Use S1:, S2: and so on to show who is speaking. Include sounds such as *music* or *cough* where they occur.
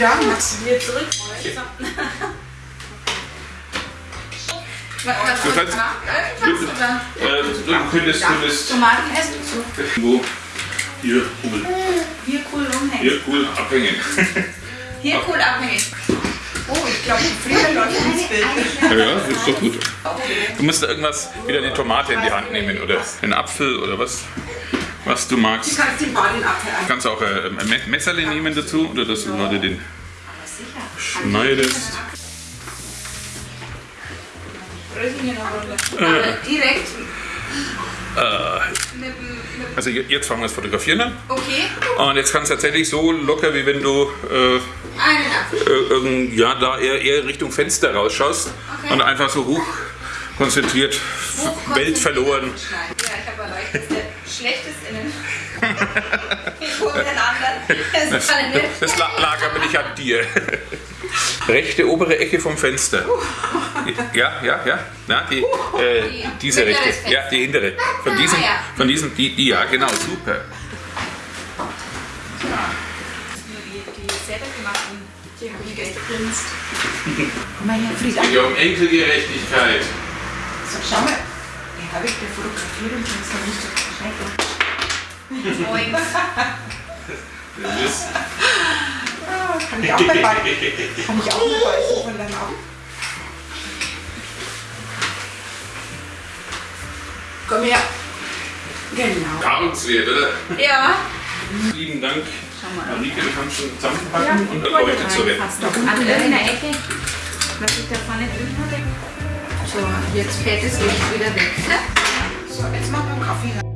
S1: Du
S2: Wieder zurück.
S1: was, was
S3: Du kannst-
S1: oder?
S3: Äh, du könntest, könntest
S1: Tomaten essen zu.
S3: wo hier cool,
S1: Hier cool rumhängen.
S3: hier cool abhängen.
S1: Hier cool abhängen. Oh, ich glaube, Frieda läuft ins Bild.
S3: Ja, ja, ist doch gut. Du musst irgendwas, wieder eine Tomate in die Hand nehmen oder einen Apfel oder was, was du
S1: Du
S3: magst.
S1: kannst den Ball den Apfel
S3: Du kannst auch äh, ein Me- Messerle nehmen dazu oder dass du gerade den schneidest.
S1: Runde. Aber direkt
S3: Äh, also je- jetzt fangen wir das Fotografieren an.
S1: Okay,
S3: Und jetzt kannst du tatsächlich so locker, wie wenn du äh, äh, ja, da eher, eher Richtung Fenster rausschaust
S1: Okay.
S3: und einfach so hoch konzentriert, Welt verloren.
S1: Ja, ich habe erreicht, dass der schlechteste in den. Ich *laughs* hole den anderen. Das
S3: Das la- lag aber nicht an dir. Rechte obere Ecke vom Fenster. Ja, ja, ja. Na, die, äh, diese rechte. Ja, die hintere. Von diesem,
S1: Ah, ja.
S3: von diesem, die, die, ja, genau, super.
S1: Nur die, die die haben Geld gegrinst. Komm mal her, Frieda.
S3: Ja, um Enkelgerechtigkeit.
S1: So, schau mal. Habe ich dir fotografiert und jetzt noch nicht so schrecklich. Moin.
S3: Das ist,
S1: Ah, Kann ich auch mal beißen? Kann ich auch mal beißen von deinem Augen? Komm her. Genau.
S3: Paarungswert, oder?
S1: Ja.
S3: Lieben Dank.
S1: Schau mal.
S3: Marike, du kannst schon zusammenpacken und
S1: ich
S3: Leute zurecht.
S1: Fast noch an irgendeiner Ecke, was ich da vorne drin hatte. So, jetzt fällt das Licht wieder weg. So, jetzt machen wir einen Kaffee.